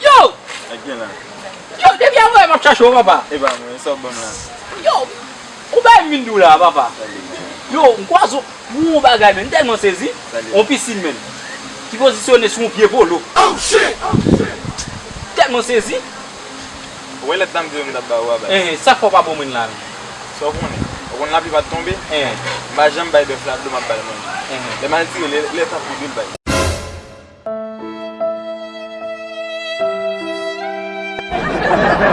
Yo! Again la. Yo, debi an wè map chachou papa. E ba mwen, sop bon la. Yo, ou bè mindou la papa. Yo, mkwa zo, mwen bagay men, ten mwen sezi, on pisil men. Ki posisyone sou mwen pye polo. Oh shit! Oh, ten mwen sezi. Wè e let dam diyo mwen dap ba wè bè. E, eh, sak fò pa bon men la men. Sop mwen e. Kon la pi va tombe, eh. mba jem bay de flab do mba bay moun. Eh. Deman ti le ta pou dil bay.